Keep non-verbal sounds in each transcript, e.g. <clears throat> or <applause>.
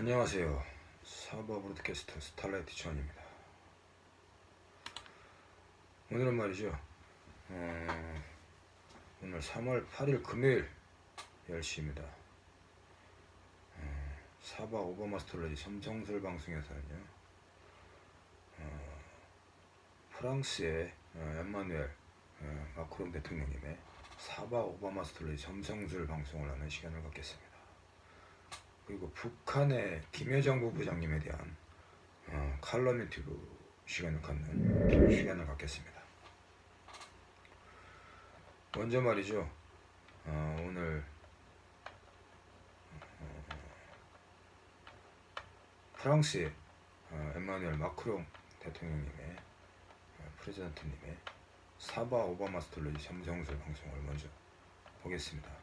안녕하세요. 사바 브로드캐스터 스타라이트 지원입니다. 오늘은 말이죠. 어, 오늘 3월 8일 금요일 10시입니다. 어, 사바 오버마스터러지 삼성술 방송에서는요. 어, 프랑스의 어, 엠마누엘 어, 마크롱 대통령님의 사바 오버마스터러지 삼성술 방송을 하는 시간을 갖겠습니다. 그리고 북한의 김여정 부부장님에 대한 어, 칼럼 유튜브 시간을 갖는 시간을 갖겠습니다. 먼저 말이죠. 어, 오늘 어, 프랑스의 어, 엠마누엘 마크롱 대통령님의 어, 프레지던트님의 사바 오바마 스톨로지 삼성술 방송을 먼저 보겠습니다.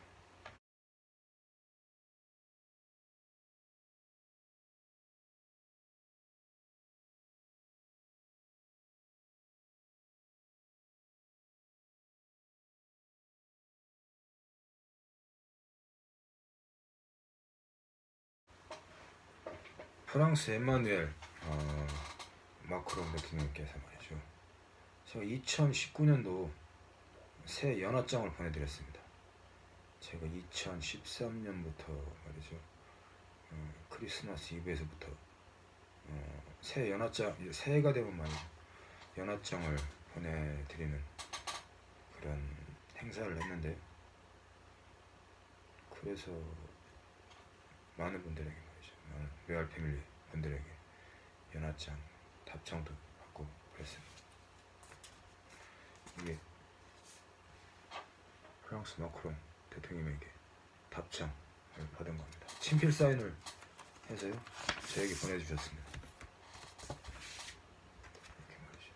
프랑스 에마누엘 어, 마크롱 대통령께서 말이죠. 제가 2019년도 새 연하장을 보내드렸습니다. 제가 2013년부터 말이죠. 어, 크리스마스 이브에서부터 어, 새 연하장 새해가 되면 말이죠. 연하장을 보내드리는 그런 행사를 했는데 그래서 많은 분들에게 레알 패밀리 분들에게 연하장 답장도 받고 그랬습니다. 이게 프랑스 마크롱 대통령에게 답장을 받은 겁니다. 친필 사인을 해서요 저에게 보내주셨습니다. 이렇게 말이죠.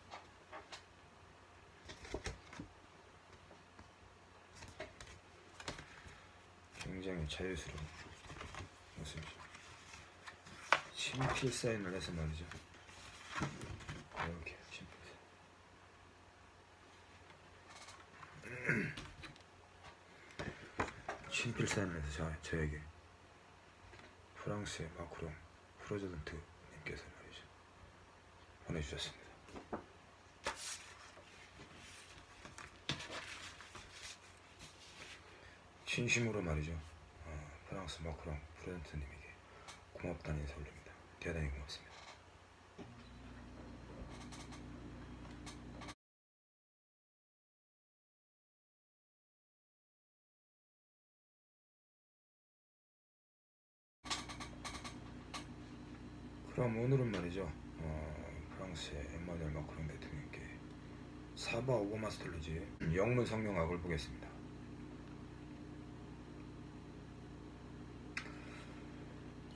굉장히 자유스러운 모습이죠. 친필 사인을 해서 말이죠. 이렇게 사인. 친필 사인을 해서 저, 저에게 프랑스의 마크롱 프로저던트님께서 말이죠. 보내주셨습니다. 진심으로 말이죠. 어, 프랑스 마크롱 프로저던트님에게 고맙다는 인사 올립니다. 대단히 고맙습니다. 그럼 오늘은 말이죠. 어, 프랑스의 엠마누엘 마크롱 대통령께 사바 오버마스터로지의 영문 성명학을 보겠습니다.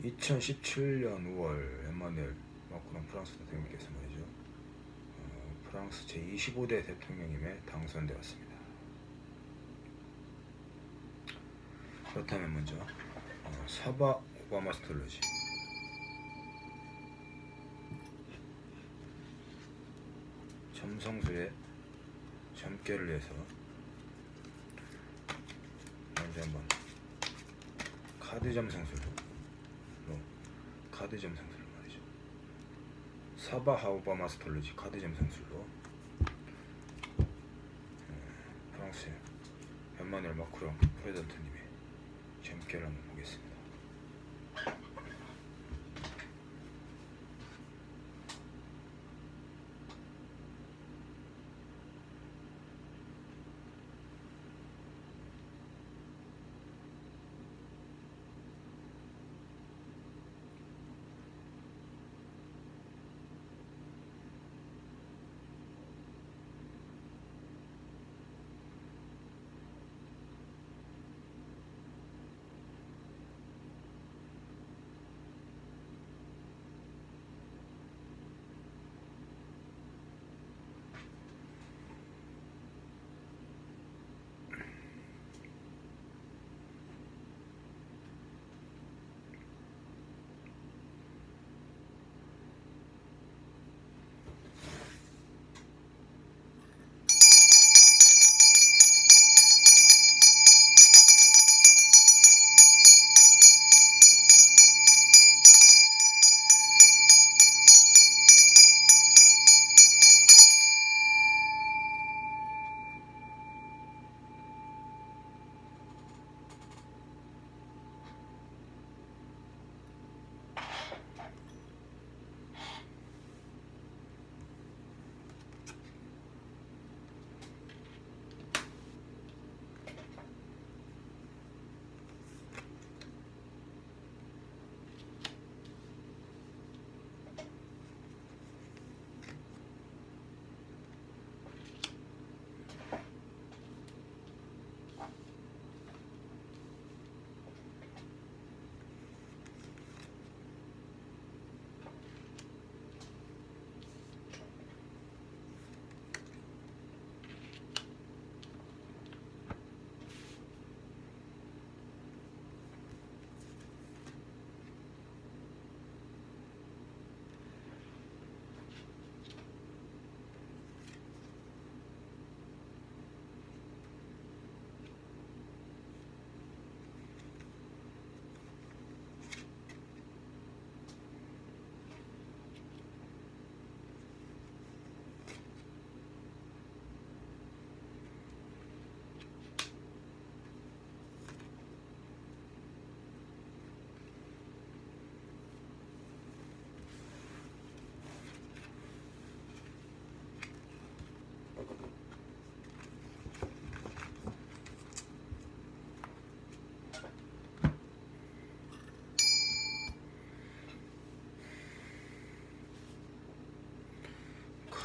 2017년 5월 엠마누엘 마크롱 프랑스 대통령께서 말이죠. 어, 프랑스 제25대 대통령임에 당선되었습니다. 그렇다면 먼저 어, 사바 오바마 스톨로지 점성술에 점괘를 해서 먼저 한번 카드 점성술로 카드 점 상술로 말이죠. 사바 하우바 마스톨로지 카드 점 상술로 어, 프랑스 엠마누엘 마크롱 프레젠트님의 점괘를 한번 보겠습니다.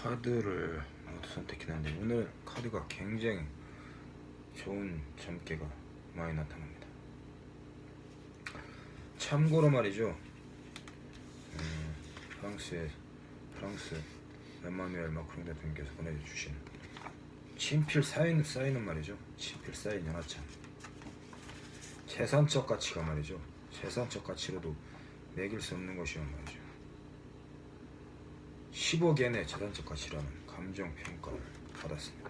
카드를 모두 선택했는데 오늘 카드가 굉장히 좋은 점괘가 많이 나타납니다. 참고로 말이죠. 음, 프랑스의 프랑스 에마누엘 마크롱 대통령께서 보내주신 친필 사인 사인은 말이죠. 친필 사인 연하장. 재산적 가치가 말이죠. 재산적 가치로도 매길 수 없는 것이란 말이죠. 10억엔의 재산적 가치라는 감정 평가를 받았습니다.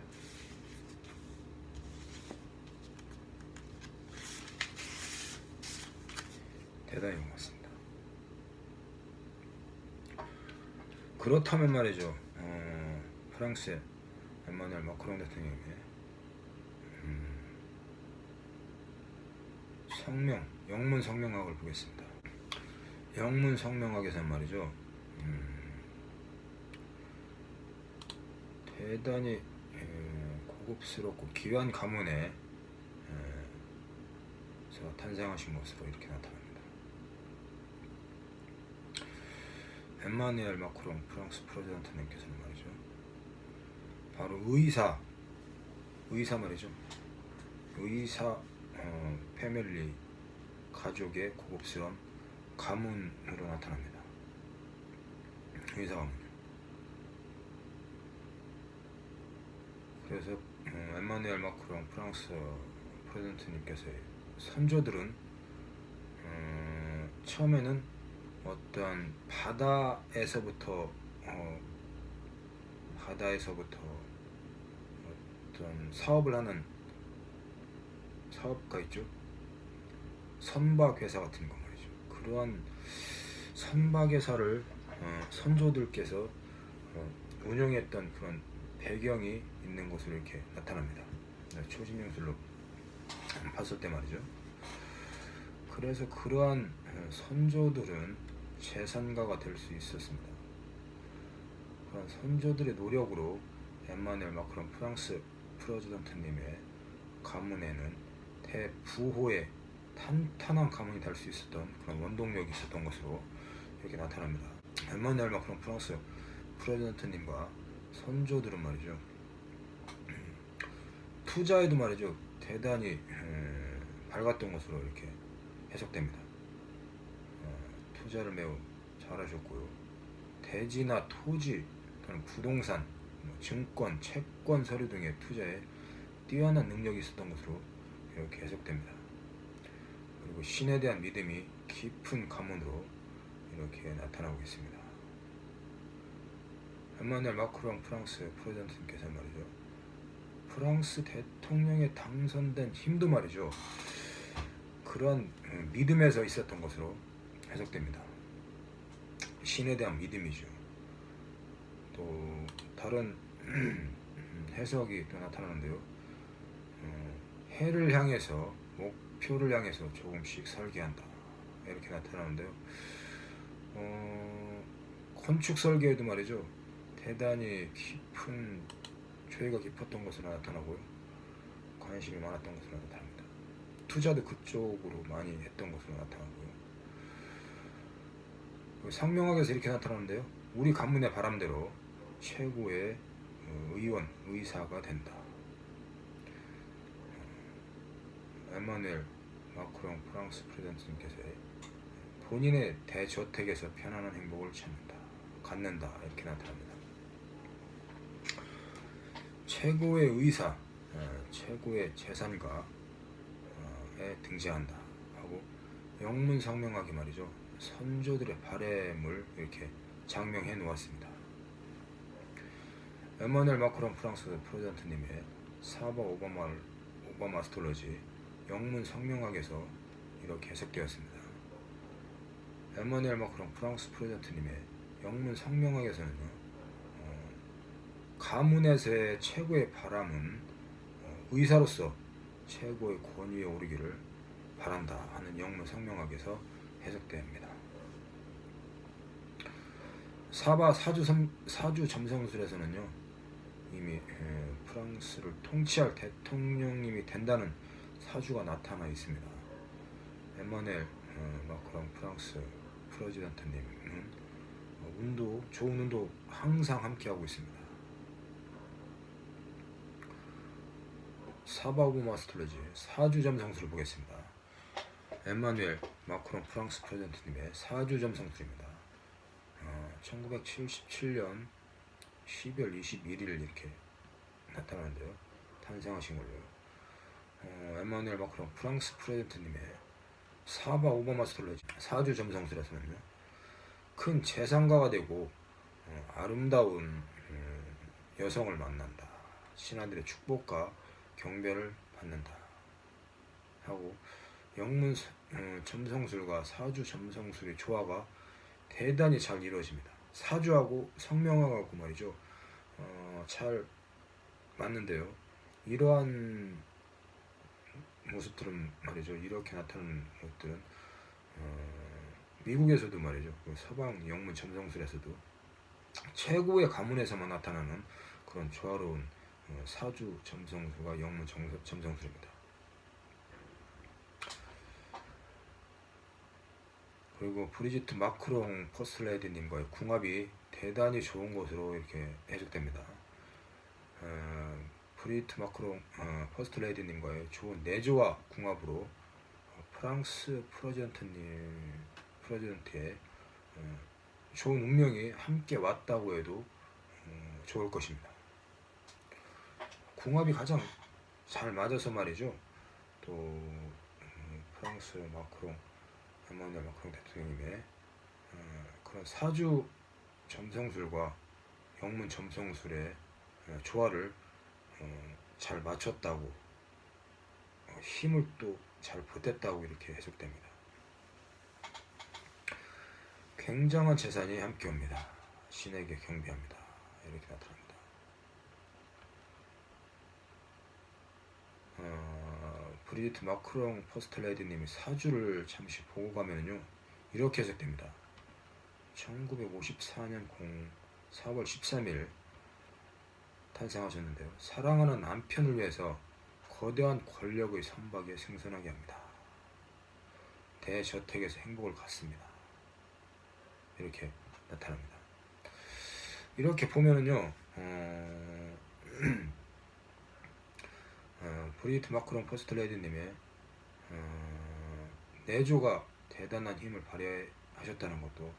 대단히 고맙습니다. 그렇다면 말이죠. 어, 프랑스의 에마누엘 마크롱 대통령의 음, 성명, 영문 성명학을 보겠습니다. 영문 성명학에서 말이죠. 음, 대단히 에, 고급스럽고 귀한 가문에 에, 서 탄생하신 것으로 이렇게 나타납니다. 엠마누엘 마크롱 프랑스 프레지던트님께서는 말이죠. 바로 의사, 의사 말이죠. 의사 어, 패밀리 가족의 고급스러운 가문으로 나타납니다. 의사 가문요. 그래서 어, 엠마누엘 마크롱 프랑스 프레지던트님께서의 선조들은 어, 처음에는 어떤 바다에서부터 어, 바다에서부터 어떤 사업을 하는 사업가 있죠. 선박 회사 같은 거 말이죠. 그러한 선박 회사를 어, 선조들께서 어, 운영했던 그런 배경이 있는 것으로 이렇게 나타납니다. 네, 초신용술로 봤을 때 말이죠. 그래서 그러한 어, 선조들은 재산가가 될 수 있었습니다. 그런 선조들의 노력으로 엠마누엘 마크론 프랑스 프레지던트님의 가문에는 대부호의 탄탄한 가문이 될 수 있었던 그런 원동력이 있었던 것으로 이렇게 나타납니다. 엠마누엘 마크론 프랑스 프레지던트님과 선조들은 말이죠. 투자에도 말이죠. 대단히 밝았던 것으로 이렇게 해석됩니다. 투자를 매우 잘하셨고요. 대지나 토지 또는 부동산, 뭐 증권, 채권 서류 등의 투자에 뛰어난 능력이 있었던 것으로 이렇게 해석됩니다. 그리고 신에 대한 믿음이 깊은 가문으로 이렇게 나타나고 있습니다. 엠마누엘 마크롱 프랑스 프레젠트님께서 말이죠. 프랑스 대통령에 당선된 힘도 말이죠. 그런 믿음에서 있었던 것으로 해석됩니다. 신에 대한 믿음이죠. 또 다른 <clears throat> 해석이 또 나타나는데요. 어, 해를 향해서 목표를 향해서 조금씩 설계한다 이렇게 나타나는데요. 어, 건축 설계에도 말이죠. 대단히 깊은 죄가 깊었던 것으로 나타나고요. 관심이 많았던 것으로 나타납니다. 투자도 그쪽으로 많이 했던 것으로 나타나고요. 그 상명학에서 이렇게 나타나는데요. 우리 가문의 바람대로 최고의 어, 의원, 의사가 된다. 어, 에마누엘 마크롱 프랑스 프레젠트님께서 본인의 대저택에서 편안한 행복을 찾는다, 갖는다 이렇게 나타납니다. 최고의 의사, 어, 최고의 재산가에 등장한다 하고 영문 상명학이 말이죠. 선조들의 바램을 이렇게 장명해 놓았습니다. 에마누엘 마크론 프랑스 프레젠트님의 사바 오바마 오바마 스톨러지 영문 성명학에서 이렇게 해석되었습니다. 에마누엘 마크론 프랑스 프레젠트님의 영문 성명학에서는요, 어, 가문에서의 최고의 바람은 어, 의사로서 최고의 권위에 오르기를 바란다 하는 영문 성명학에서 해석됩니다. 사바 사주 점성술에서는요 이미 에, 프랑스를 통치할 대통령님이 된다는 사주가 나타나 있습니다. 에마넬 어, 마크롱 프랑스 프레지던트님은 어, 운도 좋은 운도 항상 함께하고 있습니다. 사바우브 마스터러지 4주점 성수를 보겠습니다. 엠마누엘 마크롱 프랑스 프레젠트님의 4주점 성수입니다. 어, 1977년 12월 21일 이렇게 나타나는데요. 탄생하신 걸로요. 어, 엠마누엘 마크롱 프랑스 프레젠트님의 사바 오바마 스톨레지 4주 점성술에서는요. 큰 재상가가 되고 어, 아름다운 음, 여성을 만난다. 신하들의 축복과 경배를 받는다. 하고 영문 어, 점성술과 사주 점성술의 조화가 대단히 잘 이루어집니다. 사주하고 성명하고 말이죠. 어, 잘 맞는데요. 이러한 모습들은 말이죠. 이렇게 나타나는 것들은 어, 미국에서도 말이죠. 그 서방 영문 점성술에서도 최고의 가문에서만 나타나는 그런 조화로운 어, 사주 점성술과 영문 점성, 점성술입니다. 그리고 브리지트 마크롱 퍼스트레이디님과의 궁합이 대단히 좋은 것으로 이렇게 해석됩니다. 어, 브리지트 마크롱 어, 퍼스트레이디님과의 좋은 내조와 궁합으로 어, 프랑스 president님 president의 어, 좋은 운명이 함께 왔다고 해도 어, 좋을 것입니다. 궁합이 가장 잘 맞아서 말이죠. 또 음, 프랑스 마크롱 에마누엘 마크롱 대통령님의 어, 그런 사주 점성술과 영문 점성술의 어, 조화를 어, 잘 맞췄다고 어, 힘을 또 잘 보탰다고 이렇게 해석됩니다. 굉장한 재산이 함께 옵니다. 신에게 경배합니다. 이렇게 나타납니다. 어, 브리지트 마크롱 퍼스트레이디님이 사주를 잠시 보고 가면요 이렇게 해석됩니다. 1954년 0 4월 13일 탄생하셨는데요. 사랑하는 남편을 위해서 거대한 권력의 선박에 승선하게 합니다. 대저택에서 행복을 갖습니다. 이렇게 나타납니다. 이렇게 보면은요, 어, <clears throat> 어, 브리지트 마크롱 퍼스트레이디님의 어, 내조가 대단한 힘을 발휘하셨다는 것도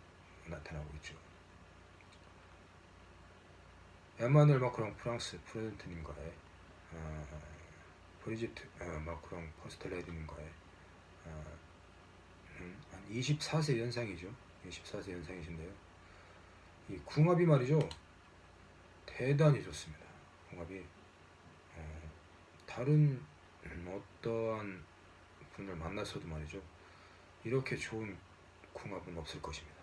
나타나고 있죠. 에마누엘 마크롱 프랑스 president님과의 어, 브리지트 어, 마크롱 퍼스트레이디님과의 어, 음, 한 24세 연상이죠. 24세 연상이신데요. 이 궁합이 말이죠. 대단히 좋습니다. 궁합이 어, 다른 어떠한 분을 만나서도 말이죠. 이렇게 좋은 궁합은 없을 것입니다.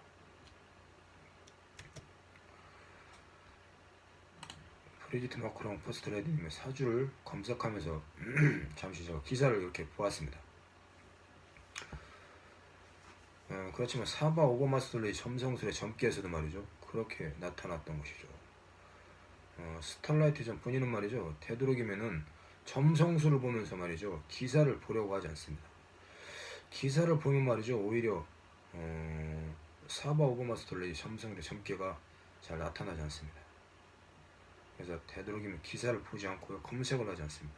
브리지트 마크롱 퍼스트레이디님의 사주를 검색하면서 <clears throat> 잠시 저 기사를 이렇게 보았습니다. 어, 그렇지만 사바 오버마스터의 점성술의 점기에서도 말이죠. 그렇게 나타났던 것이죠. 어, 스타라이트 전 본인은 말이죠. 되도록이면은 점성술을 보면서 말이죠. 기사를 보려고 하지 않습니다. 기사를 보면 말이죠. 오히려 어, 사바 오버마스터의 점성술의 점기가 잘 나타나지 않습니다. 그래서 되도록이면 기사를 보지 않고요. 검색을 하지 않습니다.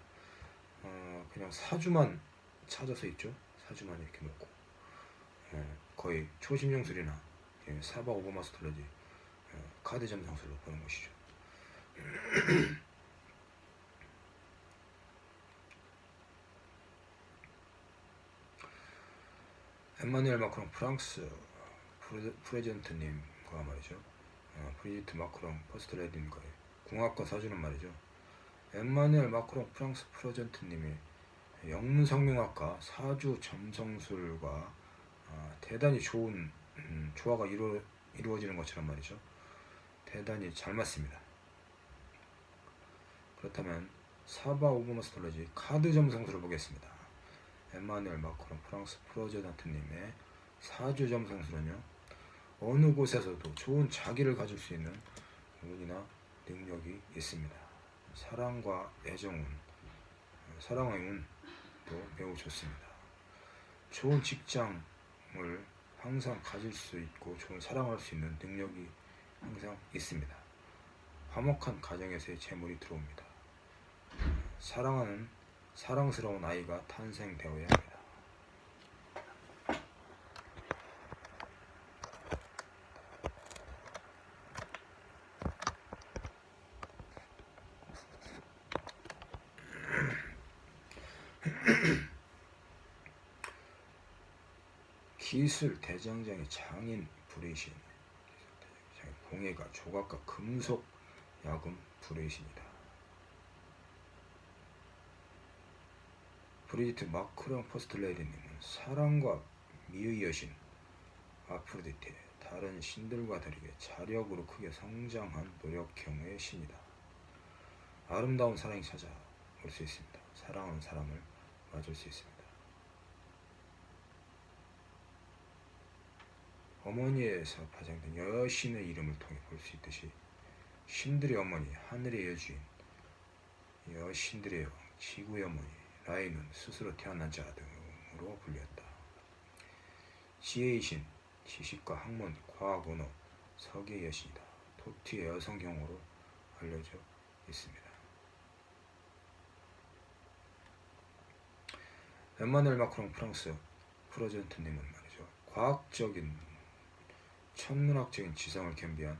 어, 그냥 사주만 찾아서 있죠. 사주만 이렇게 놓고 예, 거의 초심용술이나 예, 사바 오버마스터러지 예, 카드 점성술로 보는 것이죠. <clears throat> 엠마누엘 마크롱 프랑스 프레, 프레젠트님과 말이죠. 어, 브리지트 마크롱 퍼스트레디님과의 궁합과 사주는 말이죠. 엠마누엘 마크롱 프랑스 president님이 영문 성명학과 사주 점성술과 어, 대단히 좋은 음, 조화가 이루, 이루어지는 것처럼 말이죠. 대단히 잘 맞습니다. 그렇다면 사바 of astrology 카드 점성술을 보겠습니다. 엠마누엘 마크롱 프랑스 president님의 사주 점성술은요. 어느 곳에서도 좋은 자기를 가질 수 있는 운이나 능력이 있습니다. 사랑과 애정은 사랑의 운도 매우 좋습니다. 좋은 직장을 항상 가질 수 있고 좋은 사랑할 수 있는 능력이 항상 있습니다. 화목한 가정에서의 재물이 들어옵니다. 사랑하는 사랑스러운 아이가 탄생되어야 합니다. 기술 대장장의 장인 불의신 공예가 조각가 금속 야금 불의신이다. 브리지트 마크롱 퍼스트레이디님은 사랑과 미의 여신 아프로디테 다른 신들과 다르게 자력으로 크게 성장한 노력형의 신이다. 아름다운 사랑이 찾아올 수 있습니다. 사랑하는 사람을 맞을 수 있습니다. 어머니에서 파생된 여신의 이름을 통해 볼 수 있듯이 신들의 어머니, 하늘의 여주인, 여신들의 지구의 어머니, 라인은 스스로 태어난 자 등으로 불렸다. 지혜의 신, 지식과 학문, 과학, 언어, 서기의 여신이다. 토티의 여성경으로 알려져 있습니다. 엠마누엘 마크롱 프랑스 프로젠트님은 말이죠. 과학적인 천문학적인 지성을 겸비한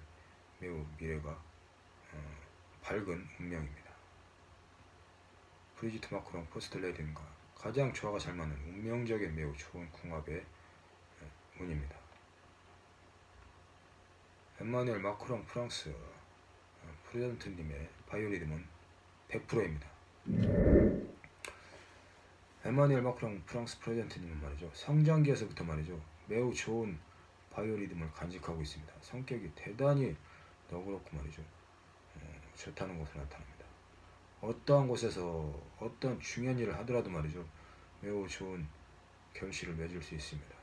매우 미래가 어, 밝은 운명입니다. 브리지트 마크롱 포스트레딘과 가장 조화가 잘 맞는 운명적인 매우 좋은 궁합의 운입니다. 엠마누엘 마크롱 프랑스 어, 프레젠트님의 바이오리듬은 100%입니다. 엠마누엘 마크롱 프랑스 프레젠트님은 말이죠. 성장기에서부터 말이죠. 매우 좋은 바이오리듬을 간직하고 있습니다. 성격이 대단히 너그럽고 말이죠. 어, 좋다는 것으로 나타납니다. 어떠한 곳에서 어떤 중요한 일을 하더라도 말이죠. 매우 좋은 결실을 맺을 수 있습니다.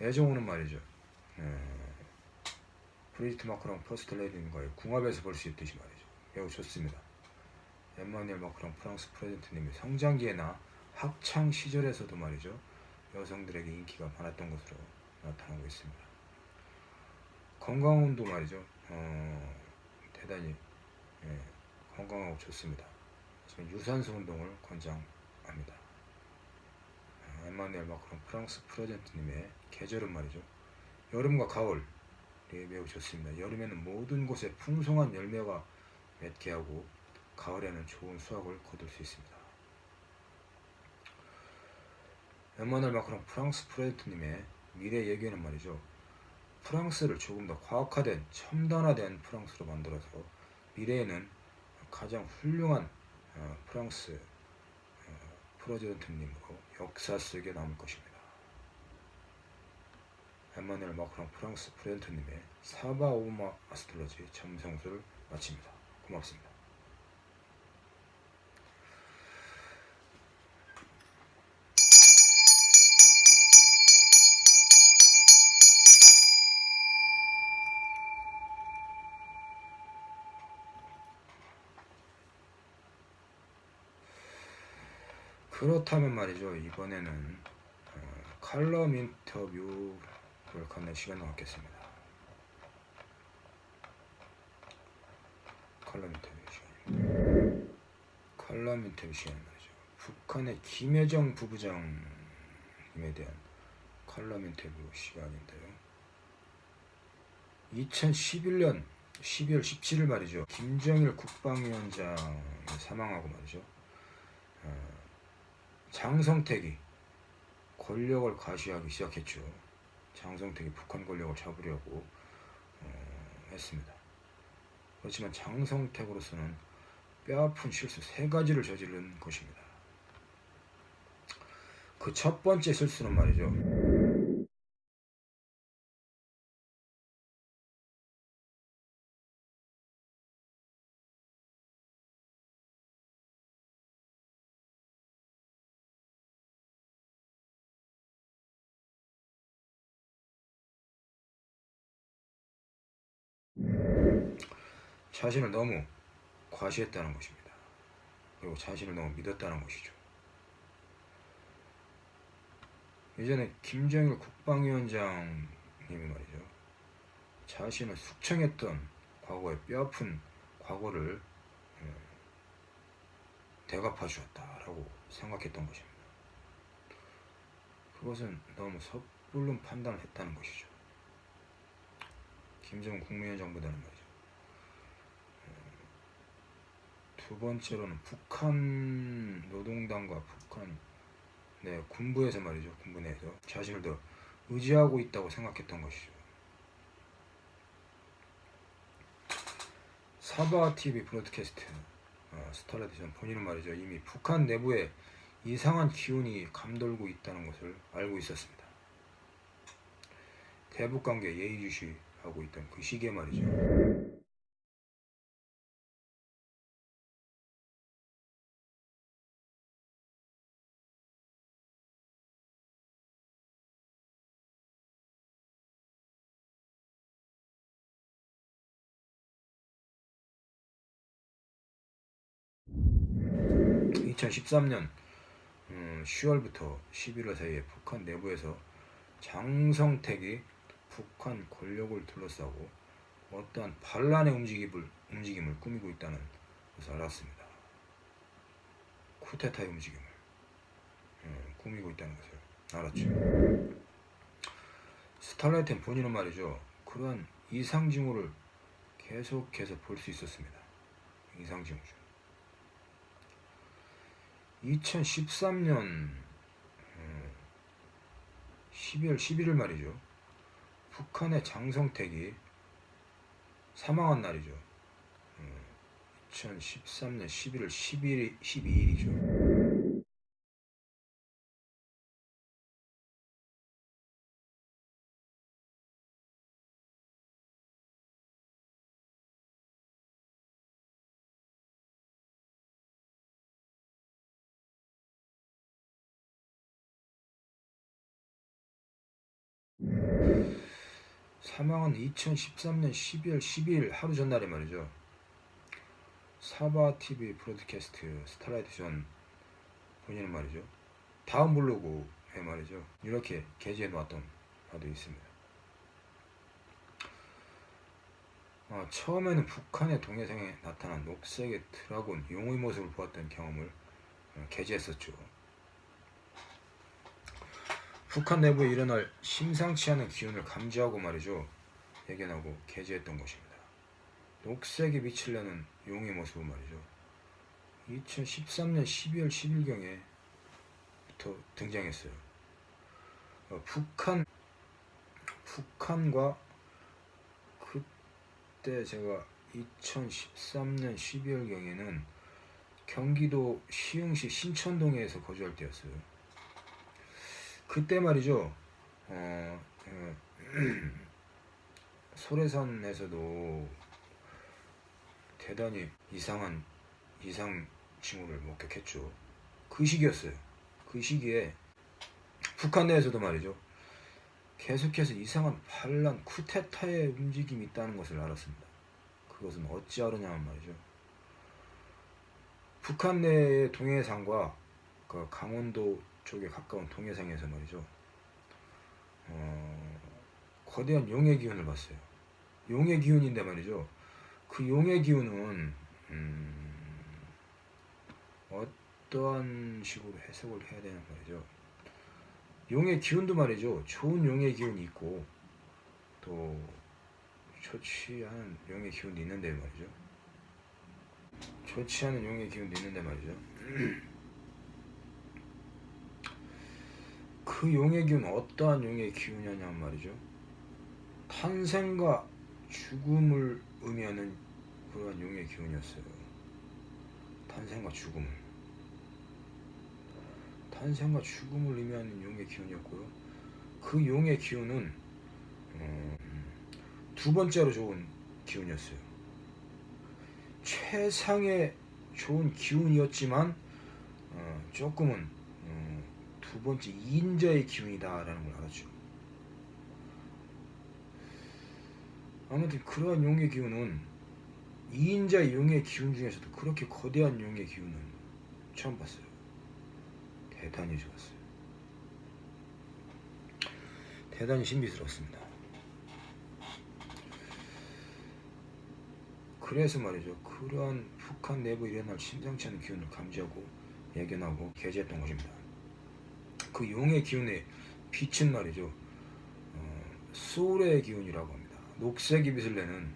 애정운은 말이죠. 어, 브리지트 마크롱 퍼스트레이디님과의 궁합에서 볼 수 있듯이 말이죠. 매우 좋습니다. 엠마누엘 마크롱 프랑스 president님이 성장기에나 학창 시절에서도 말이죠. 여성들에게 인기가 많았던 것으로 나타나고 있습니다. 건강운도 말이죠. 어, 대단히 예, 건강하고 좋습니다. 하지만 유산소 운동을 권장합니다. 어, 엠마누엘 마크롱 프랑스 프로젠트님의 계절은 말이죠. 여름과 가을이 매우 좋습니다. 여름에는 모든 곳에 풍성한 열매가 맺게 하고 가을에는 좋은 수확을 거둘 수 있습니다. 에마누엘 마크롱 프랑스 프레드님의 미래 예견은 말이죠. 프랑스를 조금 더 과학화된 첨단화된 프랑스로 만들어서 미래에는 가장 훌륭한 어, 프랑스 어, 프레지던트님으로 역사 속에 남을 것입니다. 에마누엘 마크롱 프랑스 프레지던트님의 사바 오마 아스트로지 점성술을 마칩니다. 고맙습니다. 그렇다면 말이죠. 이번에는 어, 칼럼 인터뷰를 갖는 시간을 갖겠습니다. 칼럼 인터뷰 시간입니다. 칼럼 인터뷰 시간 말이죠. 북한의 김여정 부부장님에 대한 칼럼 인터뷰 시간인데요. 2011년 12월 17일 말이죠. 김정일 국방위원장이 사망하고 말이죠. 어, 장성택이 권력을 가시하기 시작했죠. 장성택이 북한 권력을 잡으려고 어, 했습니다. 그렇지만 장성택으로서는 뼈아픈 실수 세 가지를 저지른 것입니다. 그 첫 번째 실수는 말이죠. 자신을 너무 과시했다는 것입니다. 그리고 자신을 너무 믿었다는 것이죠. 예전에 김정일 국방위원장님이 말이죠. 자신을 숙청했던 과거의 뼈아픈 과거를 예, 대갚아 주었다라고 생각했던 것입니다. 그것은 너무 섣불른 판단을 했다는 것이죠. 김정은 국무위원 장보다는 말이죠. 어, 두 번째로는 북한 노동당과 북한 네, 군부에서 말이죠. 군부 내에서 자신을 더 의지하고 있다고 생각했던 것이죠. 사바 TV 브로드캐스트 어, 스타라디전 본인은 말이죠. 이미 북한 내부에 이상한 기운이 감돌고 있다는 것을 알고 있었습니다. 대북 관계 예의주시하고 있던 그 시기에 말이죠. 2013년 10월부터 음, 11월 사이에 북한 내부에서 장성택이 북한 권력을 둘러싸고 어떠한 반란의 움직임을, 움직임을 꾸미고 있다는 것을 알았습니다. 쿠데타의 움직임을 음, 꾸미고 있다는 것을 알았죠. 스탈라이트는 본인은 말이죠. 그러한 이상 징후를 계속해서 볼 수 있었습니다. 이상 징후죠. 2013년 12월 11일 말이죠. 북한의 장성택이 사망한 날이죠. 2013년 11월 11일, 12일이죠. 사망은 2013년 12월 12일 하루 전날에 말이죠. 사바TV broadcast Starlight 전 본인은 말이죠. 다음 블로그에 말이죠. 이렇게 게재해 놓았던 바도 있습니다. 어, 처음에는 북한의 동해상에 나타난 녹색의 dragon 용의 모습을 보았던 경험을 어, 게재했었죠. 북한 내부에 일어날 심상치 않은 기운을 감지하고 말이죠. 예견하고 게재했던 것입니다. 녹색이 비치려는 용의 모습은 말이죠. 2013년 12월 10일경에부터 등장했어요. 어, 북한 북한과 그때 제가 2013년 12월경에는 경기도 시흥시 신천동에서 거주할 때였어요. 그때 말이죠. 어, 어, <clears throat> 소래산에서도 대단히 이상한 이상 징후를 목격했죠. 그 시기였어요. 그 시기에 북한 내에서도 말이죠. 계속해서 이상한 반란 쿠데타의 움직임이 있다는 것을 알았습니다. 그것은 어찌하느냐면 말이죠. 북한 내의 동해상과 그 강원도 쪽에 가까운 동해상에서 말이죠. 어, 거대한 용의 기운을 봤어요. 용의 기운인데 말이죠. 그 용의 기운은 음, 어떠한 식으로 해석을 해야 되는 말이죠. 용의 기운도 말이죠. 좋은 용의 기운이 있고 또 좋지 않은 용의 기운도 있는데 말이죠. 좋지 않은 용의 기운도 있는데 말이죠. <clears throat> 그 용의 기운 어떠한 용의 기운이냐면 말이죠. 탄생과 죽음을 의미하는 그러한 용의 기운이었어요. 탄생과 죽음을. 탄생과 죽음을 의미하는 용의 기운이었고요. 그 용의 기운은 어, 두 번째로 좋은 기운이었어요. 최상의 좋은 기운이었지만 어, 조금은 두 번째 인자의 기운이다라는 걸 알았죠. 아무튼 그러한 용의 기운은 이인자의 용의 기운 중에서도 그렇게 거대한 용의 기운은 처음 봤어요. 대단히 좋았어요. 대단히 신비스러웠습니다. 그래서 말이죠. 그러한 북한 내부에 일어날 심상치 않은 기운을 감지하고 예견하고 게재했던 것입니다. 그 용의 기운의 빛은 말이죠. 어, 소울의 기운이라고 합니다. 녹색 빛을 내는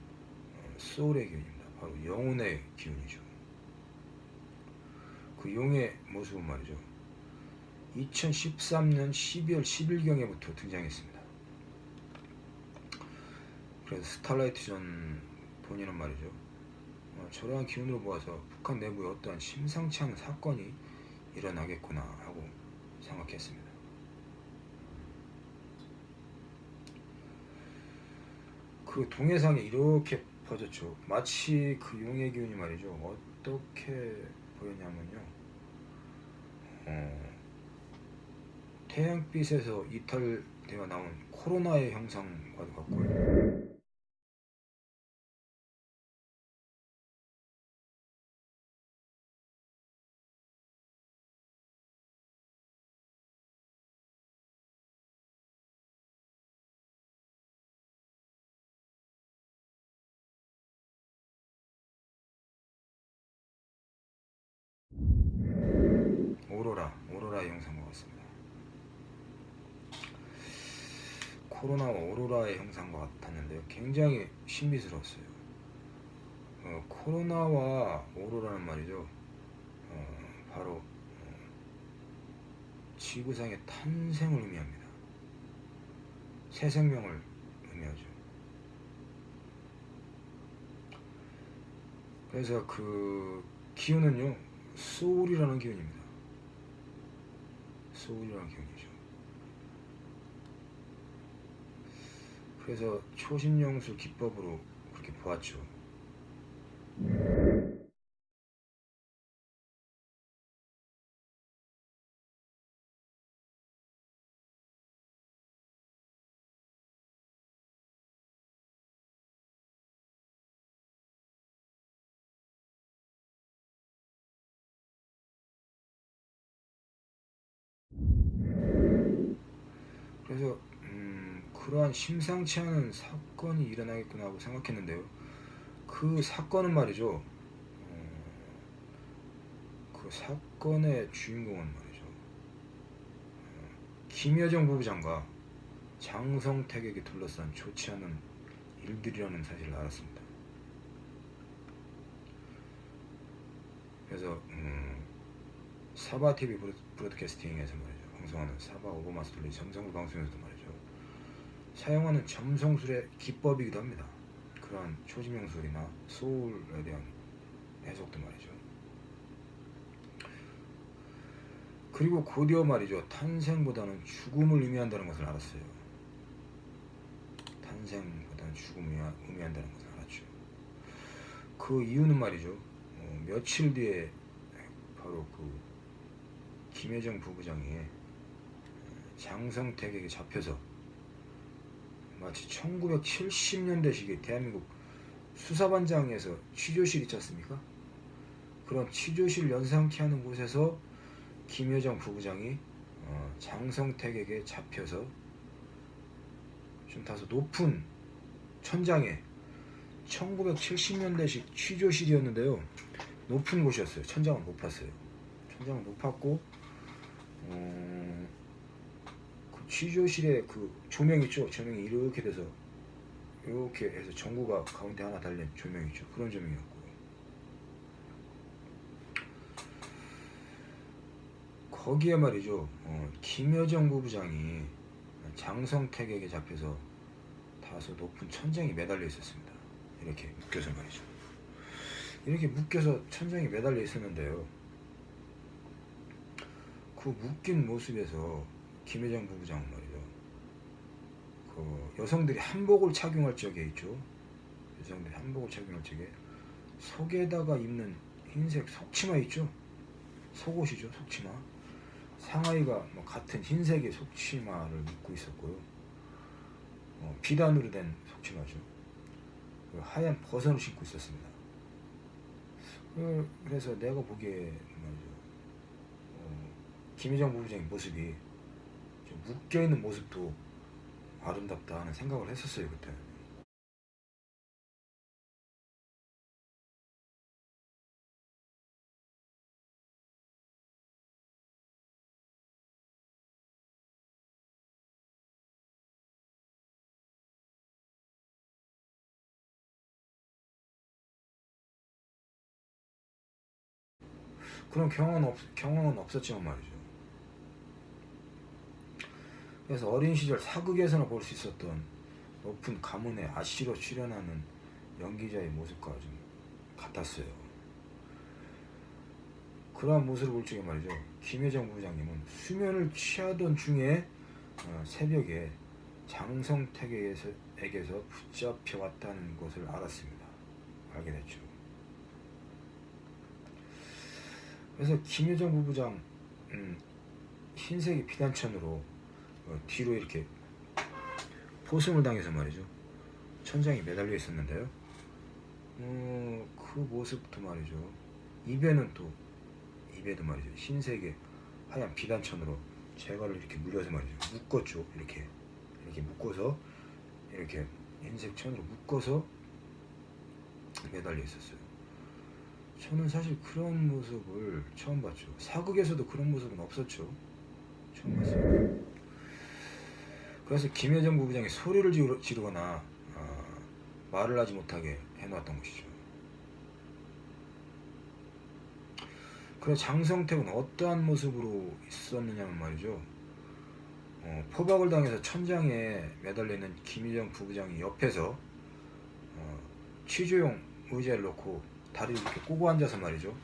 어, 소울의 기운입니다. 바로 영혼의 기운이죠. 그 용의 모습은 말이죠. 2013년 12월 10일경에부터 등장했습니다. 그래서 스탈라이트 전 본인은 말이죠. 어, 저러한 기운으로 보아서 북한 내부에 어떠한 심상치 않은 사건이 일어나겠구나 하고 생각했습니다. 그 동해상에 이렇게 퍼졌죠. 마치 그 용의 기운이 말이죠. 어떻게 보였냐면요. 어, 태양빛에서 이탈되어 나온 코로나의 형상과도 같고요. 코로나와 오로라의 형상과 같았는데요. 굉장히 신비스러웠어요. 어, 코로나와 오로라는 말이죠. 어, 바로 어, 지구상의 탄생을 의미합니다. 새 생명을 의미하죠. 그래서 그 기운은요, 소울이라는 기운입니다. 소울이라는 기운이죠. 그래서 초신영수 기법으로 그렇게 보았죠. 그래서 음, 그러한 심상치 않은 사건이 일어나겠구나 하고 생각했는데요. 그 사건은 말이죠. 어, 그 사건의 주인공은 말이죠. 어, 김여정 부부장과 장성택에게 둘러싼 좋지 않은 일들이라는 사실을 알았습니다. 그래서 음, 사바 TV 브로드캐스팅에서 말이죠. 방송하는 사바 오버마 스토리 정성구 방송에서도 말이죠. 사용하는 점성술의 기법이기도 합니다. 그러한 초지명술이나 소울에 대한 해석도 말이죠. 그리고 곧이어 말이죠. 탄생보다는 죽음을 의미한다는 것을 알았어요. 탄생보다는 죽음을 의미한다는 것을 알았죠. 그 이유는 말이죠. 어, 며칠 뒤에 바로 그 김혜정 부부장이 장성택에게 잡혀서 마치 1970년대식의 대한민국 수사반장에서 취조실 있지 않습니까? 그런 취조실 연상케 하는 곳에서 김여정 부부장이 어, 장성택에게 잡혀서 좀 다소 높은 천장에 1970년대식 취조실이었는데요. 높은 곳이었어요. 천장은 높았어요. 천장은 높았고 어, 그 취조실에 그 조명 있죠. 조명이 이렇게 돼서 이렇게 해서 전구가 가운데 하나 달린 조명 있죠. 그런 조명이었고 거기에 말이죠. 어, 김여정 부부장이 장성택에게 잡혀서 다소 높은 천장에 매달려 있었습니다. 이렇게 묶여서 말이죠. 이렇게 묶여서 천장에 매달려 있었는데요. 그 묶인 모습에서 김회장 부부장은 말이죠. 그 여성들이 한복을 착용할 적에 있죠. 여성들이 한복을 착용할 적에 속에다가 입는 흰색 속치마 있죠. 속옷이죠, 속치마. 상하이가 뭐 같은 흰색의 속치마를 입고 있었고요. 어, 비단으로 된 속치마죠. 하얀 버선을 신고 있었습니다. 그, 그래서 내가 보기에 말이죠. 어, 김희정 부부장의 모습이 묶여있는 모습도 아름답다 하는 생각을 했었어요 그때. 그런 경험은, 없, 경험은 없었지만 말이죠. 그래서 어린 시절 사극에서나 볼 수 있었던 높은 가문의 아씨로 출연하는 연기자의 모습과 좀 같았어요. 그러한 모습을 볼 적에 말이죠. 김혜정 부장님은 수면을 취하던 중에 어, 새벽에 장성택에게서 에게서 붙잡혀 왔다는 것을 알았습니다. 알게 됐죠. 그래서 김효정 부부장 음, 흰색의 피단천으로 어, 뒤로 이렇게 포승을 당해서 말이죠. 천장에 매달려 있었는데요. 어, 그 모습도 말이죠. 입에는 또 입에도 말이죠. 흰색의 하얀 비단천으로 제가를 이렇게 물려서 말이죠. 묶었죠. 이렇게 이렇게 묶어서 이렇게 흰색 천으로 묶어서 매달려 있었어요. 저는 사실 그런 모습을 처음 봤죠. 사극에서도 그런 모습은 없었죠. 처음 봤어요. 그래서 김혜정 부부장이 소리를 지르- 지르거나 아, 말을 하지 못하게 해놓았던 것이죠. 그래서 장성택은 어떠한 모습으로 있었느냐면 말이죠. 어, 포박을 당해서 천장에 매달려 있는 김희정 부부장이 옆에서 어, 취조용 의자를 놓고 다리를 이렇게 꼬고 앉아서 말이죠.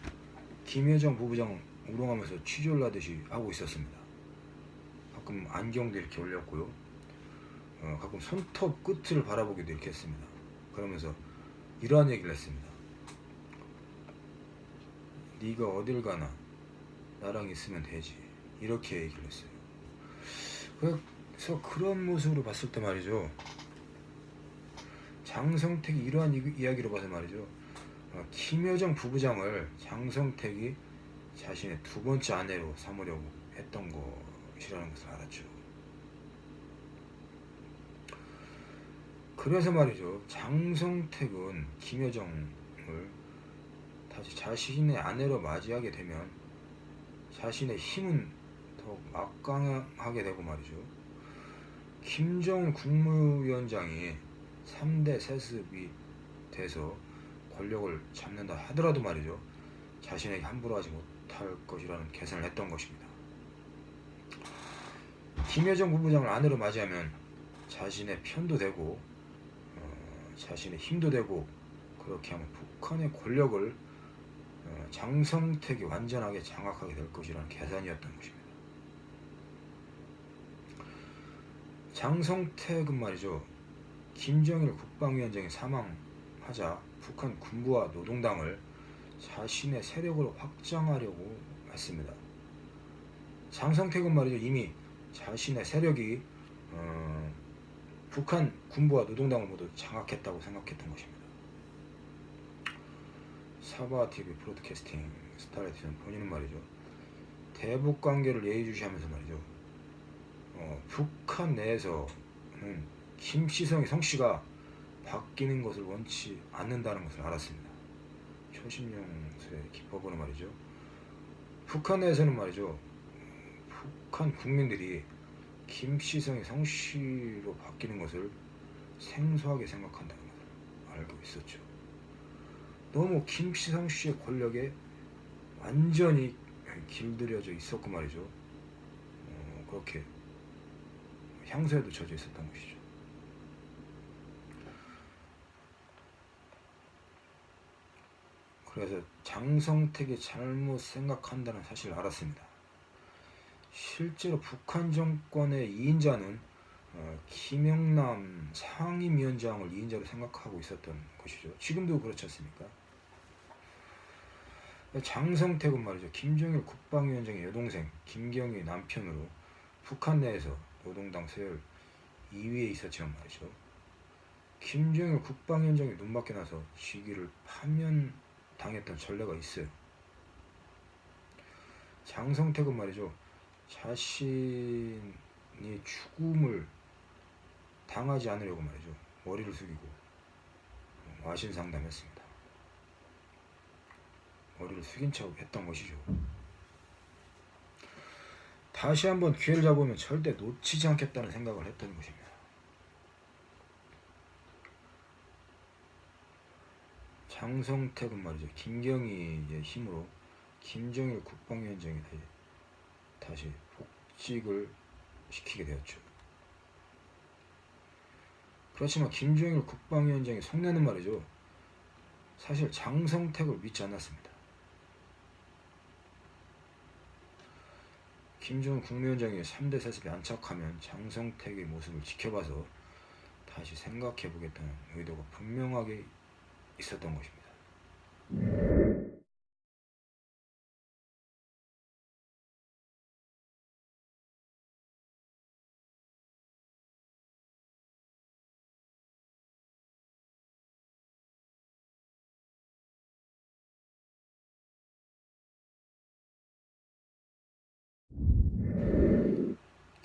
김혜정 부부장 우롱하면서 취조를 하듯이 하고 있었습니다. 가끔 안경도 이렇게 올렸고요. 어, 가끔 손톱 끝을 바라보기도 이렇게 했습니다. 그러면서 이러한 얘기를 했습니다. 네가 어딜 가나 나랑 있으면 되지. 이렇게 얘기를 했어요. 그래서 그런 모습으로 봤을 때 말이죠. 장성택이 이러한 이- 이야기로 봐서 말이죠. 어, 김여정 부부장을 장성택이 자신의 두 번째 아내로 삼으려고 했던 것이라는 것을 알았죠. 그래서 말이죠. 장성택은 김여정을 다시 자신의 아내로 맞이하게 되면 자신의 힘은 더욱 막강하게 되고 말이죠. 김정은 국무위원장이 3대 세습이 돼서 권력을 잡는다 하더라도 말이죠. 자신에게 함부로 하지 못할 것이라는 계산을 했던 것입니다. 김여정 부부장을 아내로 맞이하면 자신의 편도 되고 어, 자신의 힘도 되고 그렇게 하면 북한의 권력을 어, 장성택이 완전하게 장악하게 될 것이라는 계산이었던 것입니다. 장성택은 말이죠. 김정일 국방위원장이 사망하자 북한 군부와 노동당을 자신의 세력으로 확장하려고 했습니다. 장성택은 말이죠. 이미 자신의 세력이 어, 북한 군부와 노동당을 모두 장악했다고 생각했던 것입니다. 사바 TV 브로드캐스팅 스타라이트는 본인은 말이죠. 대북 관계를 예의주시하면서 말이죠. 어, 북한 내에서는 김시성이 성씨가 바뀌는 것을 원치 않는다는 것을 알았습니다. 초심용수의 기법으로 말이죠. 북한 내에서는 말이죠. 북한 국민들이 김시성의 성씨로 바뀌는 것을 생소하게 생각한다는 것을 알고 있었죠. 너무 김시성 씨의 권력에 완전히 길들여져 있었고 말이죠. 어, 그렇게 향수에도 젖어 있었던 것이죠. 그래서 장성택이 잘못 생각한다는 사실을 알았습니다. 실제로 북한 정권의 2인자는 어, 김영남 상임위원장을 2인자로 생각하고 있었던 것이죠. 지금도 그렇지 않습니까? 장성택은 말이죠. 김정일 국방위원장의 여동생 김경희 남편으로 북한 내에서 노동당 서열 2위에 있었지만 말이죠. 김정일 국방위원장이 눈밖에 나서 시기를 파면당했던 전례가 있어요. 장성택은 말이죠. 자신이 죽음을 당하지 않으려고 말이죠. 머리를 숙이고 와신 상담했습니다. 머리를 숙인 척 했던 것이죠. 다시 한번 기회를 잡으면 절대 놓치지 않겠다는 생각을 했던 것입니다. 장성택은 말이죠. 김경희의 힘으로 김정일 국방위원장이 다시, 다시 복직을 시키게 되었죠. 그렇지만 김정일 국방위원장이 속내는 말이죠. 사실 장성택을 믿지 않았습니다. 김정은 국무위원장이 3대 세습에 안착하면 장성택의 모습을 지켜봐서 다시 생각해보겠다는 의도가 분명하게 있었던 것입니다.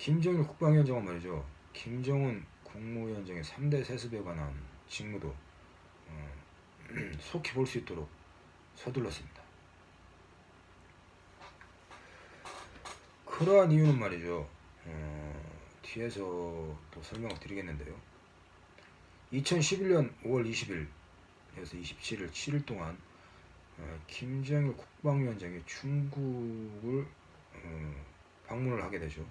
김정일 국방위원장은 말이죠. 김정은 국무위원장의 3대 세습에 관한 직무도 어, <clears throat> 속히 볼 수 있도록 서둘렀습니다. 그러한 이유는 말이죠. 어, 뒤에서 또 설명을 드리겠는데요. 2011년 5월 20일에서 27일 7일 동안 어, 김정일 국방위원장이 중국을 어, 방문을 하게 되죠.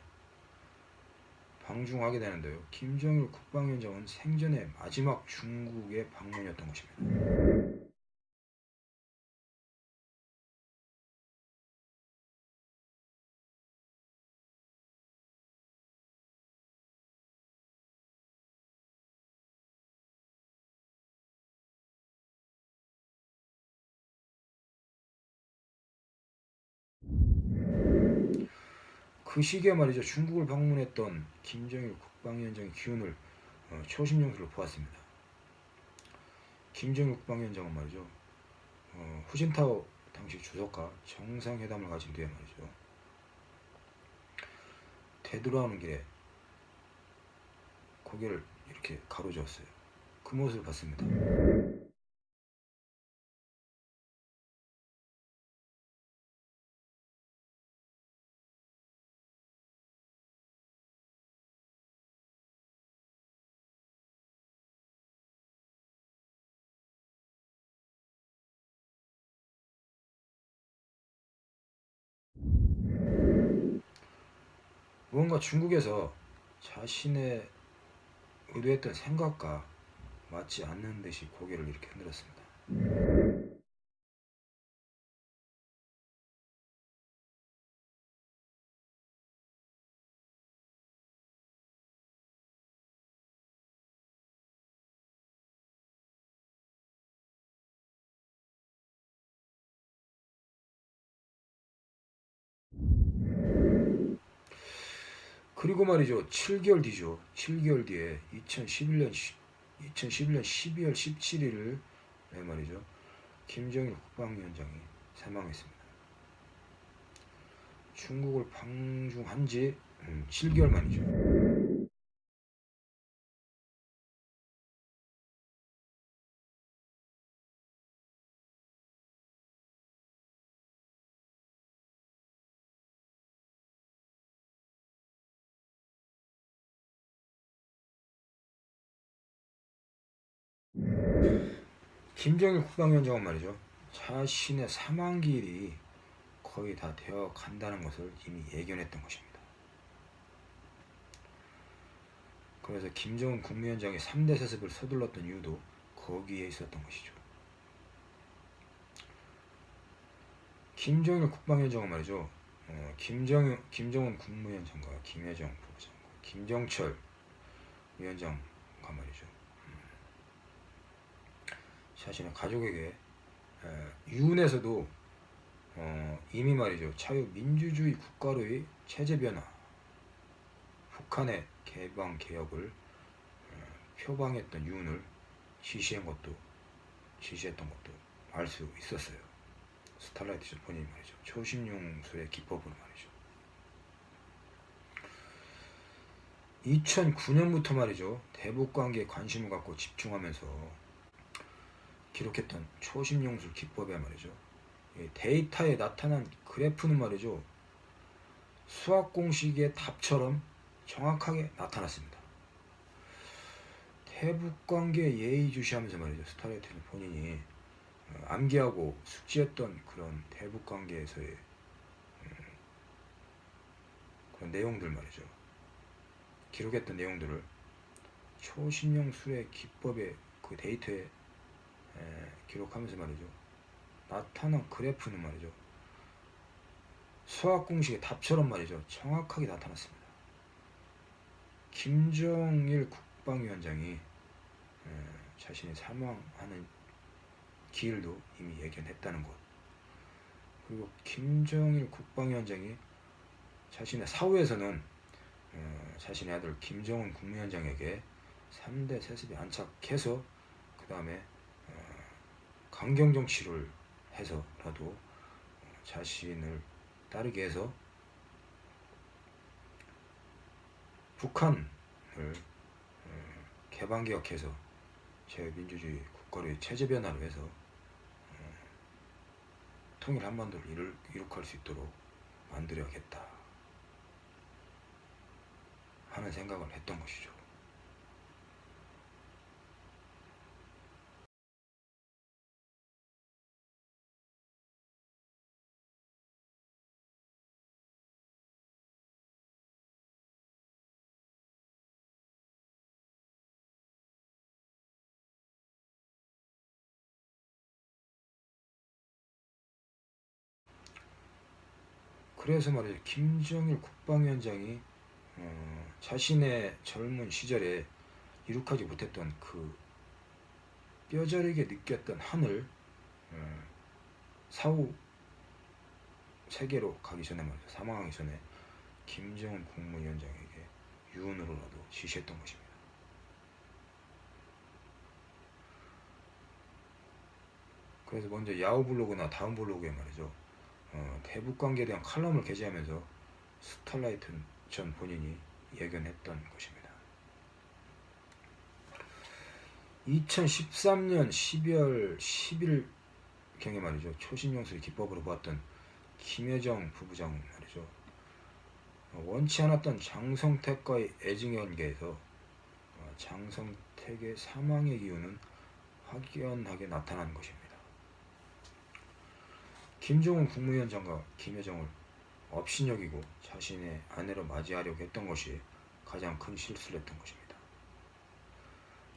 방중하게 되는데요. 김정일 국방위원장은 생전의 마지막 중국의 방문이었던 것입니다. 그 시기에 말이죠 중국을 방문했던 김정일 국방위원장의 기운을 어, 초심용수로 보았습니다. 김정일 국방위원장은 말이죠 어, 후진타오 당시 주석과 정상회담을 가진 뒤에 말이죠 되돌아오는 길에 고개를 이렇게 가로저었어요. 그 모습을 봤습니다. 무언가 중국에서 자신의 의도했던 생각과 맞지 않는 듯이 고개를 이렇게 흔들었습니다. 그리고 말이죠. 7개월 뒤죠. 7개월 뒤에 2011년 2011년 12월 17일을 네 말이죠. 김정일 국방위원장이 사망했습니다. 중국을 방중한 지 7개월 음, 만이죠. 김정일 국방위원장은 말이죠. 자신의 사망기일이 거의 다 되어 간다는 것을 이미 예견했던 것입니다. 그래서 김정은 국무위원장이 3대 세습을 서둘렀던 이유도 거기에 있었던 것이죠. 김정일 국방위원장은 말이죠. 어, 김정, 김정은 국무위원장과 김여정 부부장과 김정철 위원장과 말이죠. 자신의 가족에게 유은에서도 어, 이미 말이죠. 자유민주주의 국가로의 체제 변화 북한의 개방 개혁을 어, 표방했던 유은을 지시한 것도 지시했던 것도 알 수 있었어요. 스탈라이트 본인이 말이죠. 초심용술의 기법으로 말이죠. 2009년부터 말이죠. 대북관계에 관심을 갖고 집중하면서 기록했던 초심령술 기법에 말이죠. 데이터에 나타난 그래프는 말이죠. 수학 공식의 답처럼 정확하게 나타났습니다. 대북관계 예의주시하면서 말이죠. Starlight 전 본인이 어, 암기하고 숙지했던 그런 대북 관계에서의 음, 그런 내용들 말이죠. 기록했던 내용들을 초신용 수의 기법의 그 데이터에 에, 기록하면서 말이죠. 나타난 그래프는 말이죠. 수학 공식의 답처럼 말이죠. 정확하게 나타났습니다. 김정일 국방위원장이 에, 자신이 사망하는 기일도 이미 예견했다는 것. 그리고 김정일 국방위원장이 자신의 사후에서는 어, 자신의 아들 김정은 국무위원장에게 3대 세습에 안착해서 그 다음에 어, 강경정치를 해서라도 어, 자신을 따르게 해서 북한을 어, 개방개혁해서 제민주주의 국가의 체제 변화를 해서 어, 통일 한반도를 이룩할 수 있도록 만들어야겠다 하는 생각을 했던 것이죠. 그래서 말이죠. 김정일 국방위원장이 어, 자신의 젊은 시절에 이룩하지 못했던 그 뼈저리게 느꼈던 한을 어, 사후 세계로 가기 전에 말이죠. 사망하기 전에 김정은 국무위원장에게 유언으로라도 지시했던 것입니다. 그래서 먼저 야후 블로그나 다음 블로그에 말이죠. 어, 대북 관계에 대한 칼럼을 게재하면서 스탈라이트 전 본인이 예견했던 것입니다. 2013년 12월 10일 경에 말이죠. 초신용수의 기법으로 보았던 김여정 부부장 말이죠. 원치 않았던 장성택과의 애증관계에서 어, 장성택의 사망의 이유는 확연하게 나타난 것입니다. 김정은 국무위원장과 김여정을 업신여기고 자신의 아내로 맞이하려고 했던 것이 가장 큰 실수를 했던 것입니다.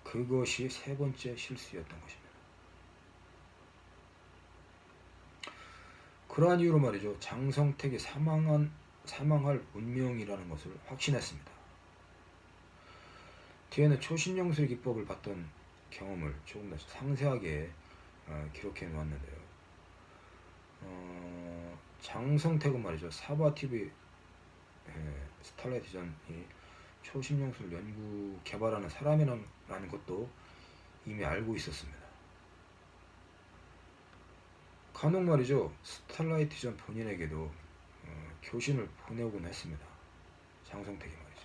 그것이 세 번째 실수였던 것입니다. 그러한 이유로 말이죠. 장성택이 사망한, 사망할 운명이라는 것을 확신했습니다. 뒤에는 초신영술 기법을 봤던 경험을 조금 더 상세하게 어, 기록해 놓았는데요. 어, 장성택은 말이죠. 사바TV 예, 스탈라이트전이 초신용술 연구 개발하는 사람이라는 것도 이미 알고 있었습니다. 간혹 말이죠. 스탈라이트전 본인에게도 어, 교신을 보내오곤 했습니다. 장성택이 말이죠.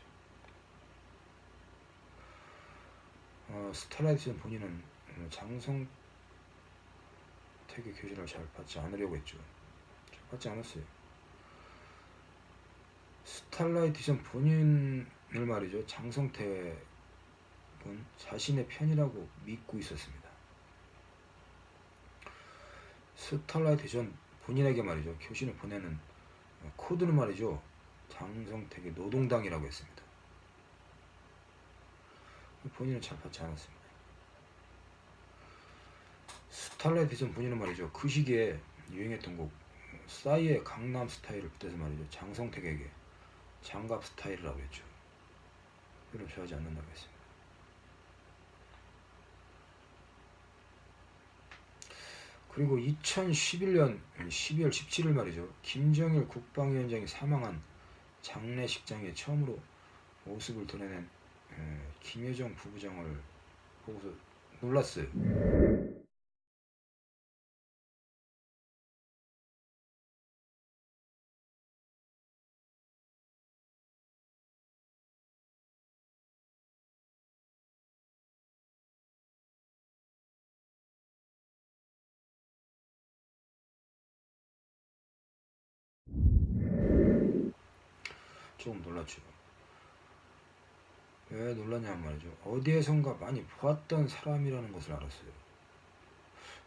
어, 스탈라이트전 본인은 어, 장성 택의 교신을 잘 받지 않으려고 했죠. 잘 받지 않았어요. 스탈라이트전 본인을 말이죠. 장성택은 자신의 편이라고 믿고 있었습니다. 스탈라이트전 본인에게 말이죠. 교신을 보내는 코드는 말이죠. 장성택의 노동당이라고 했습니다. 본인은 잘 받지 않았습니다. 스탈라이트전 본인은 말이죠. 그 시기에 유행했던 곡 싸이의 강남 스타일을 붙여서 말이죠. 장성택에게 장갑 스타일이라고 했죠. 별로 좋아하지 않는다고 했습니다. 그리고 2011년 12월 17일 말이죠. 김정일 국방위원장이 사망한 장례식장에 처음으로 모습을 드러낸 김여정 부부장을 보고서 놀랐어요. 조금 놀랐죠. 왜 놀랐냐면 말이죠. 어디에선가 많이 보았던 사람이라는 것을 알았어요.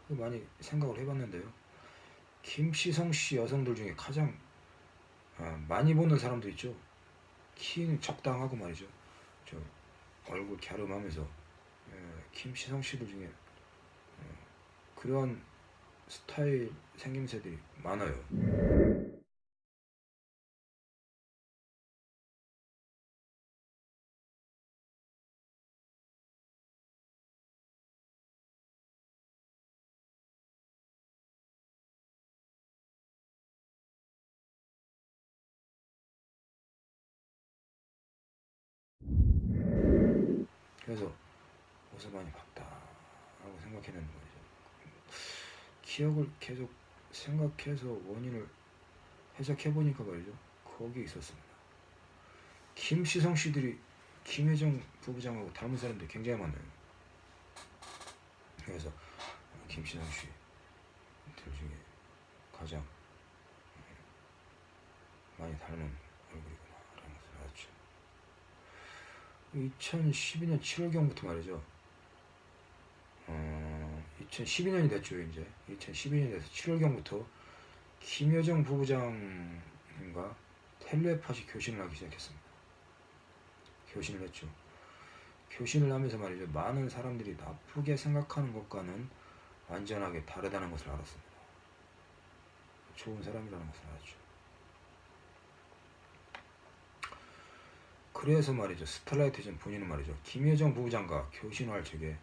많이 생각을 해봤는데요. 김시성 씨 여성들 중에 가장 아, 많이 보는 사람도 있죠. 키는 적당하고 말이죠. 저 얼굴 갸름하면서 예, 김시성 씨들 중에 어, 그런 스타일 생김새들이 많아요. 기억을 계속 생각해서 원인을 해석해 보니까 말이죠. 거기에 있었습니다. 김시성 씨들이 김혜정 부부장하고 닮은 사람들이 굉장히 많아요. 그래서 김시성 씨들 중에 가장 많이 닮은 얼굴이구나 라는 것을 알았죠. 2012년 7월경부터 말이죠. 어, 2012년이 됐죠, 이제. 2012년이 돼서 7월경부터 김여정 부부장님과 텔레파시 교신을 하기 시작했습니다. 교신을 했죠. 교신을 하면서 말이죠. 많은 사람들이 나쁘게 생각하는 것과는 완전하게 다르다는 것을 알았습니다. 좋은 사람이라는 것을 알았죠. 그래서 말이죠. 스타라이트 전 본인은 말이죠. 김여정 부부장과 교신할 적에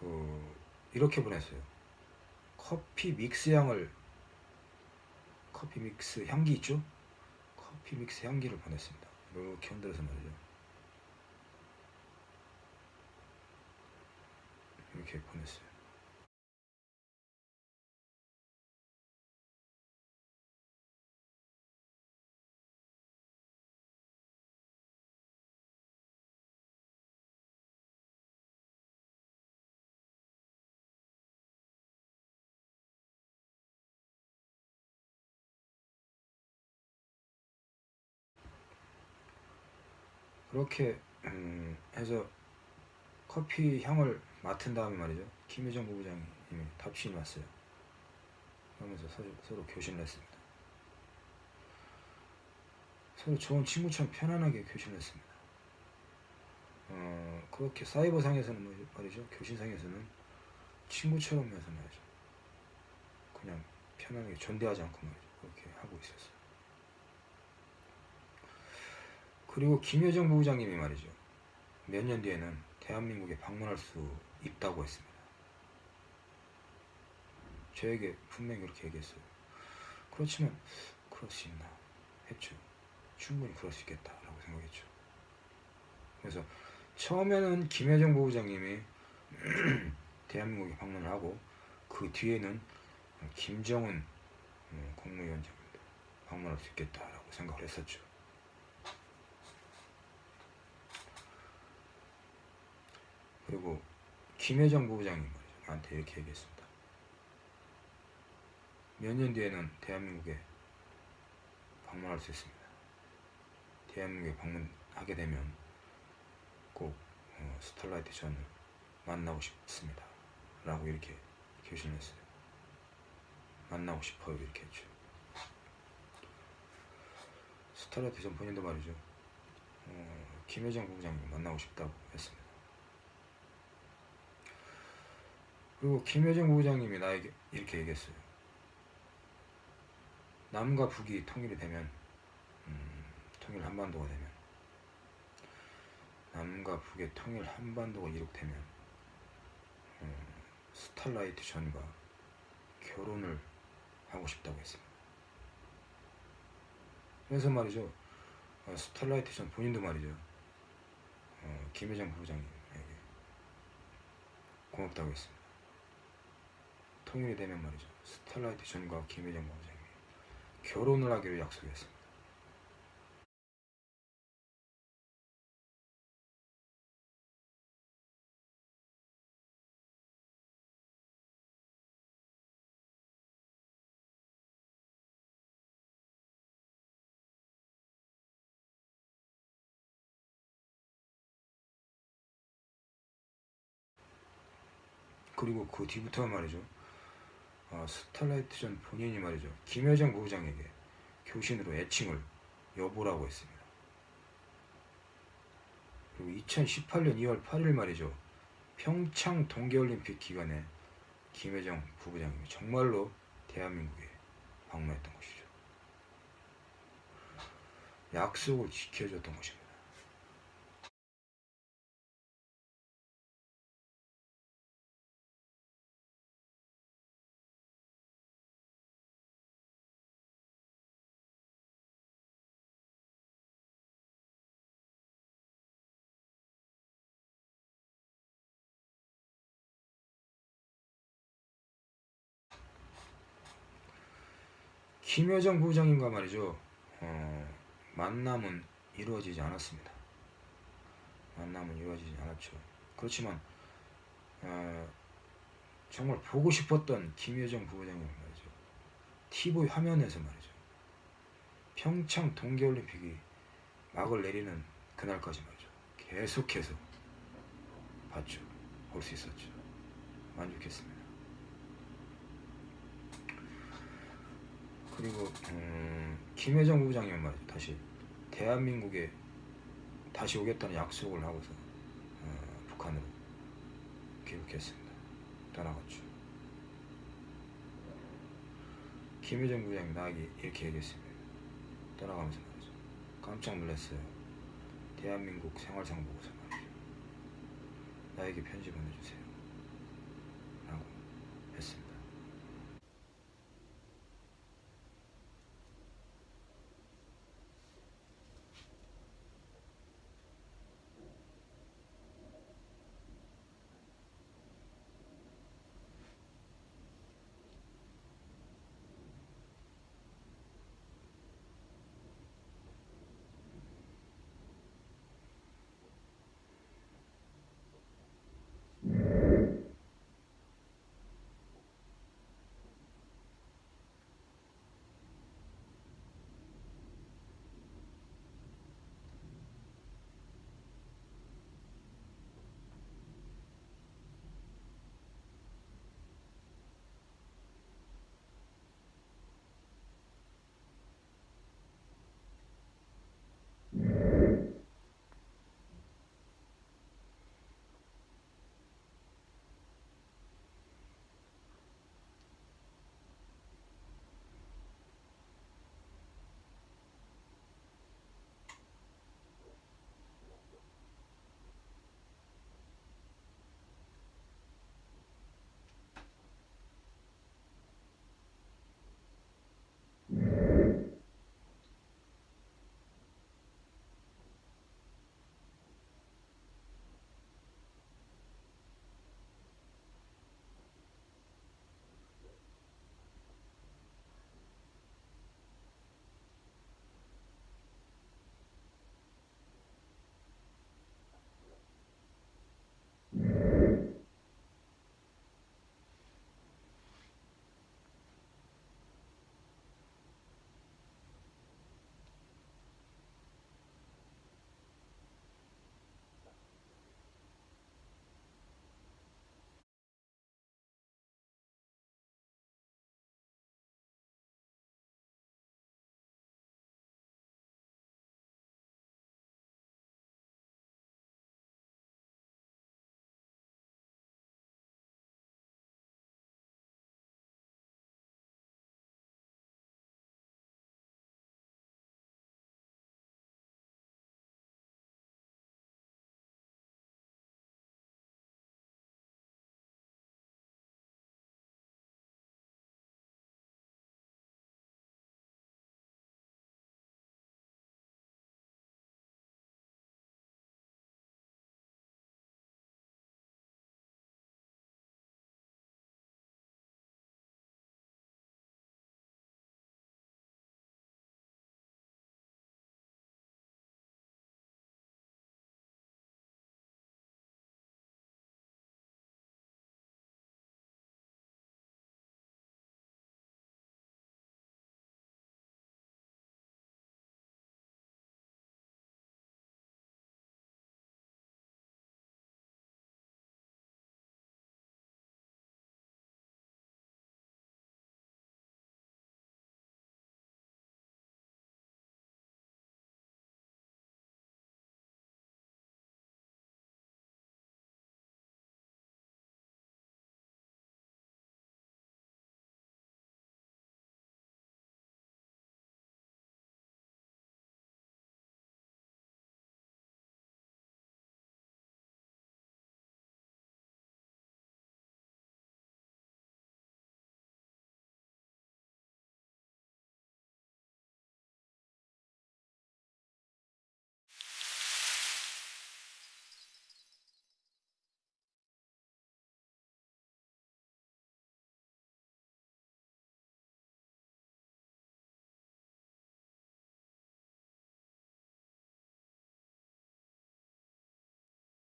그 이렇게 보냈어요. 커피 믹스 향을 커피 믹스 향기 있죠? 커피 믹스 향기를 보냈습니다. 이렇게 흔들어서 말이죠. 이렇게 보냈어요. 그렇게 음, 해서 커피 향을 맡은 다음에 말이죠. 김여정 부부장님이 답신이 왔어요. 그러면서 서로, 서로 교신을 했습니다. 서로 좋은 친구처럼 편안하게 교신을 했습니다. 어, 그렇게 사이버상에서는 뭐 말이죠. 교신상에서는 친구처럼 해서 말이죠. 그냥 편안하게 존대하지 않고 말이죠. 그렇게 하고 있었어요. 그리고 김여정 부부장님이 말이죠. 몇 년 뒤에는 대한민국에 방문할 수 있다고 했습니다. 저에게 분명히 그렇게 얘기했어요. 그렇지만 그럴 수 있나 했죠. 충분히 그럴 수 있겠다라고 생각했죠. 그래서 처음에는 김여정 부부장님이 <clears throat> 대한민국에 방문을 하고 그 뒤에는 김정은 어, 국무위원장입니다. 방문할 수 있겠다라고 생각을 했었죠. 그리고 김혜정 부부장님 한테 이렇게 얘기했습니다. 몇 년 뒤에는 대한민국에 방문할 수 있습니다. 대한민국에 방문하게 되면 꼭 어, 스타라이트 전을 만나고 싶습니다. 라고 이렇게 교신했어요. 만나고 싶어요. 이렇게 했죠. 스타라이트 전 본인도 말이죠. 어, 김혜정 부부장님 만나고 싶다고 했습니다. 그리고 김여정 부부장님이 나에게 이렇게 얘기했어요. 남과 북이 통일이 되면 음, 통일 한반도가 되면 남과 북의 통일 한반도가 이룩되면 음, Starlight 전과 결혼을 하고 싶다고 했습니다. 그래서 말이죠. 어, Starlight 전 본인도 말이죠. 어, 김여정 부부장님에게 고맙다고 했습니다. 통일이 되면 말이죠. Starlight 전과 김혜정 원장이 결혼을 하기로 약속했습니다. 그리고 그 뒤부터 말이죠. 어, 스탈라이트 전 본인이 말이죠. 김여정 부부장에게 교신으로 애칭을 여보라고 했습니다. 그리고 2018년 2월 8일 말이죠. 평창 동계올림픽 기간에 김여정 부부장이 정말로 대한민국에 방문했던 것이죠. 약속을 지켜줬던 것입니다. 김여정 부부장님과 말이죠. 어, 만남은 이루어지지 않았습니다. 만남은 이루어지지 않았죠. 그렇지만 어, 정말 보고 싶었던 김여정 부부장님 말이죠. TV 화면에서 말이죠. 평창 동계올림픽이 막을 내리는 그날까지 말이죠. 계속해서 봤죠. 볼 수 있었죠. 만족했습니다. 그리고 음, 김여정 부부장님 말이죠. 다시 대한민국에 다시 오겠다는 약속을 하고서 어, 북한으로 귀국했습니다. 떠나갔죠. 김여정 부장이 나에게 이렇게 얘기했습니다. 떠나가면서 말이죠. 깜짝 놀랐어요. 대한민국 생활상 보고서 말이죠. 나에게 편지 보내주세요.